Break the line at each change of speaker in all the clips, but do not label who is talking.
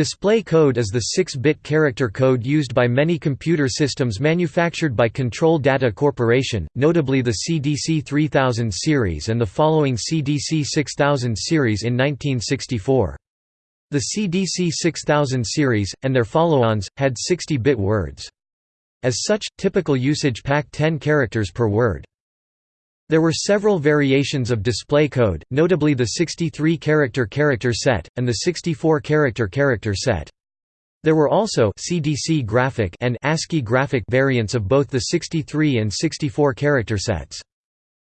Display code is the 6-bit character code used by many computer systems manufactured by Control Data Corporation, notably the CDC 3000 series and the following CDC 6000 series in 1964. The CDC 6000 series, and their follow-ons, had 60-bit words. As such, typical usage packed 10 characters per word. There were several variations of display code, notably the 63-character character set, and the 64-character character set. There were also CDC graphic and ASCII graphic variants of both the 63 and 64 character sets.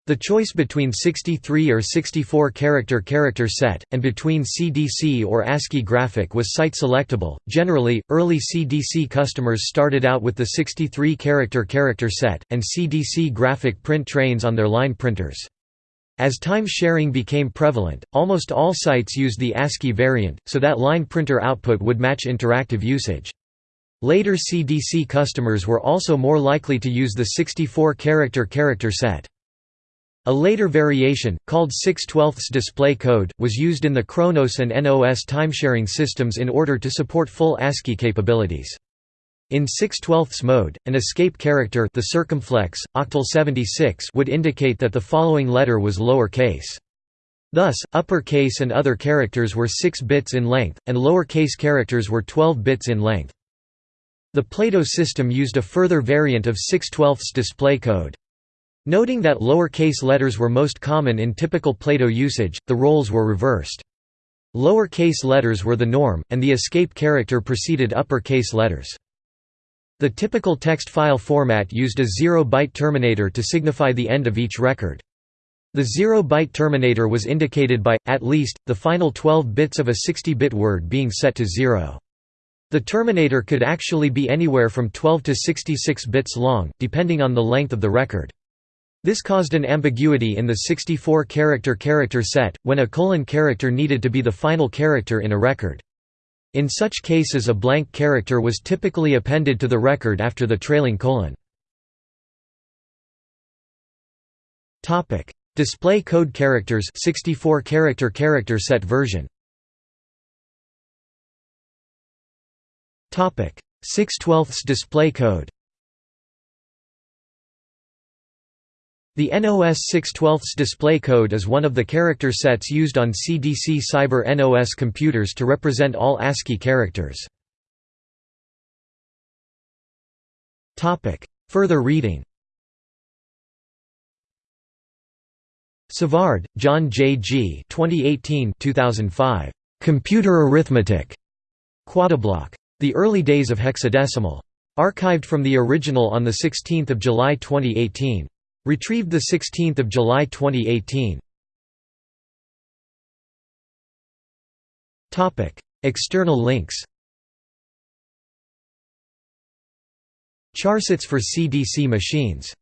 The choice between 63 or 64 character character set, and between CDC or ASCII graphic was site selectable. Generally, early CDC customers started out with the 63 character character set, and CDC graphic print trains on their line printers. As time sharing became prevalent, almost all sites used the ASCII variant, so that line printer output would match interactive usage. Later CDC customers were also more likely to use the 64 character character set. A later variation, called 6 12 display code, was used in the Kronos and NOS timesharing systems in order to support full ASCII capabilities. In 6 12 mode, an escape character the circumflex, octal 76 would indicate that the following letter was lower case. Thus, upper case and other characters were 6 bits in length, and lower case characters were 12 bits in length. The Plato system used a further variant of 6 12 display code. Noting that lower-case letters were most common in typical Plato usage, the roles were reversed. Lower-case letters were the norm, and the escape character preceded upper-case letters. The typical text file format used a zero-byte terminator to signify the end of each record. The zero-byte terminator was indicated by, at least, the final 12 bits of a 60-bit word being set to zero. The terminator could actually be anywhere from 12 to 66 bits long, depending on the length of the record. This caused an ambiguity in the 64-character character set, when a colon character needed to be the final character in a record. In such cases a blank character was typically appended to the record after the trailing colon. Display code characters 64 character character set version 6 12 display code The NOS 612 display code is one of the character sets used on CDC Cyber NOS computers to represent all ASCII characters. Further reading Savard, John J. G. 2018 2005. Computer Arithmetic. Quadiblock. The Early Days of Hexadecimal. Archived from the original on 16 July 2018. Retrieved 16 July 2018. External links Charsets for CDC machines